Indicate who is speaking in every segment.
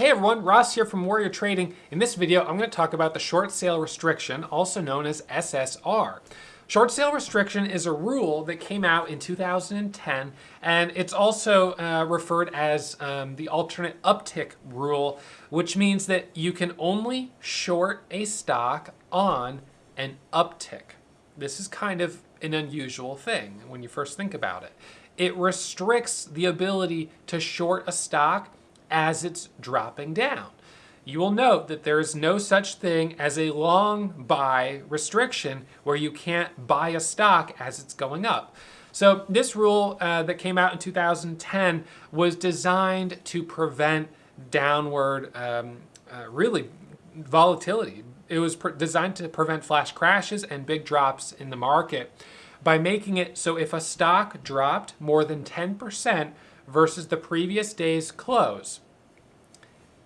Speaker 1: Hey everyone, Ross here from Warrior Trading. In this video, I'm going to talk about the short sale restriction, also known as SSR. Short sale restriction is a rule that came out in 2010, and it's also uh, referred as um, the alternate uptick rule, which means that you can only short a stock on an uptick. This is kind of an unusual thing when you first think about it. It restricts the ability to short a stock as it's dropping down. You will note that there is no such thing as a long buy restriction where you can't buy a stock as it's going up. So this rule uh, that came out in 2010 was designed to prevent downward, um, uh, really, volatility. It was designed to prevent flash crashes and big drops in the market by making it so if a stock dropped more than 10% versus the previous day's close.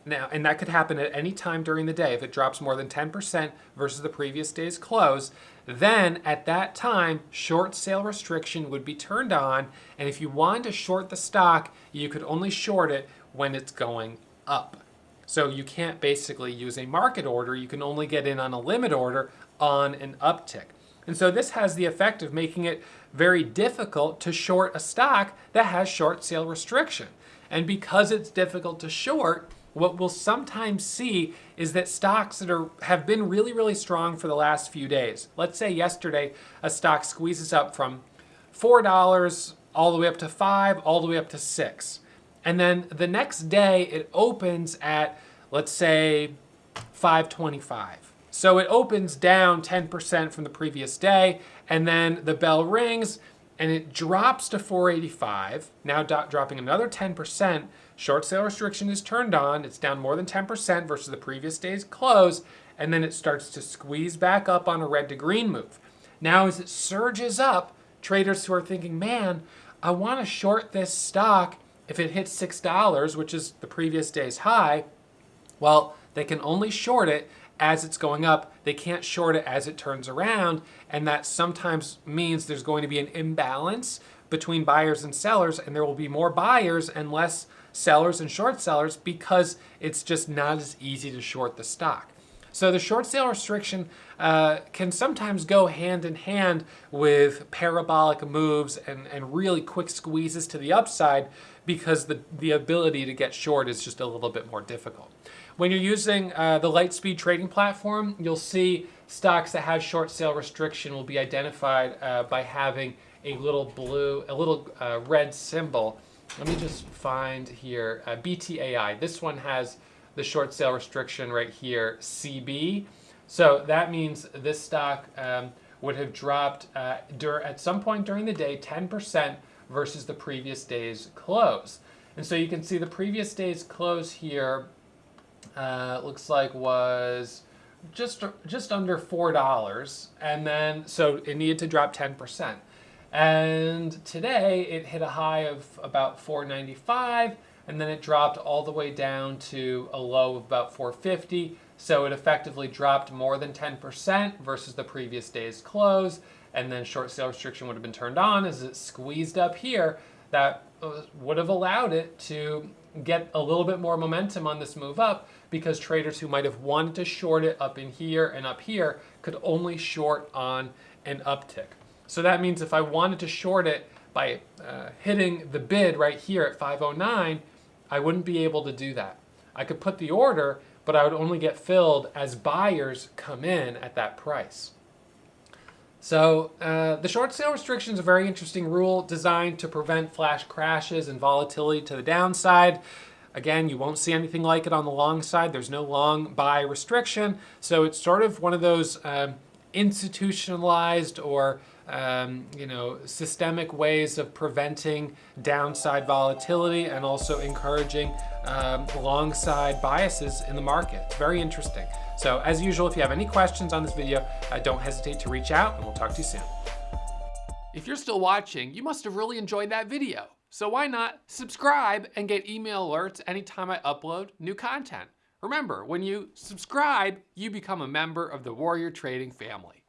Speaker 1: Now, and that could happen at any time during the day. If it drops more than 10% versus the previous day's close, then at that time, short sale restriction would be turned on. And if you wanted to short the stock, you could only short it when it's going up. So you can't basically use a market order. You can only get in on a limit order on an uptick. And so this has the effect of making it very difficult to short a stock that has short sale restriction. And because it's difficult to short, what we'll sometimes see is that stocks that are have been really, really strong for the last few days. Let's say yesterday a stock squeezes up from $4 all the way up to 5 all the way up to 6 And then the next day it opens at, let's say, 525. So it opens down 10% from the previous day, and then the bell rings, and it drops to 485, now dropping another 10%. Short sale restriction is turned on. It's down more than 10% versus the previous day's close, and then it starts to squeeze back up on a red to green move. Now, as it surges up, traders who are thinking, man, I want to short this stock if it hits $6, which is the previous day's high, well, they can only short it as it's going up. They can't short it as it turns around. And that sometimes means there's going to be an imbalance between buyers and sellers, and there will be more buyers and less sellers and short sellers because it's just not as easy to short the stock. So the short sale restriction uh, can sometimes go hand in hand with parabolic moves and, and really quick squeezes to the upside because the, the ability to get short is just a little bit more difficult. When you're using uh, the Lightspeed trading platform, you'll see stocks that have short sale restriction will be identified uh, by having a little blue, a little uh, red symbol. Let me just find here, uh, BTAI. This one has the short sale restriction right here, CB. So that means this stock um, would have dropped uh, at some point during the day 10% versus the previous day's close. And so you can see the previous day's close here uh, looks like was just just under four dollars, and then so it needed to drop ten percent. And today it hit a high of about 495, and then it dropped all the way down to a low of about 450. So it effectively dropped more than 10% versus the previous day's close. And then short sale restriction would have been turned on as it squeezed up here. That would have allowed it to get a little bit more momentum on this move up because traders who might have wanted to short it up in here and up here could only short on an uptick. So that means if I wanted to short it by uh, hitting the bid right here at 509, I wouldn't be able to do that. I could put the order, but I would only get filled as buyers come in at that price. So uh, the short sale restriction is a very interesting rule designed to prevent flash crashes and volatility to the downside. Again, you won't see anything like it on the long side. There's no long buy restriction. So it's sort of one of those um, institutionalized or um, you know, systemic ways of preventing downside volatility and also encouraging um, long side biases in the market. It's very interesting. So as usual, if you have any questions on this video, uh, don't hesitate to reach out and we'll talk to you soon. If you're still watching, you must have really enjoyed that video. So why not subscribe and get email alerts anytime I upload new content. Remember, when you subscribe, you become a member of the Warrior Trading family.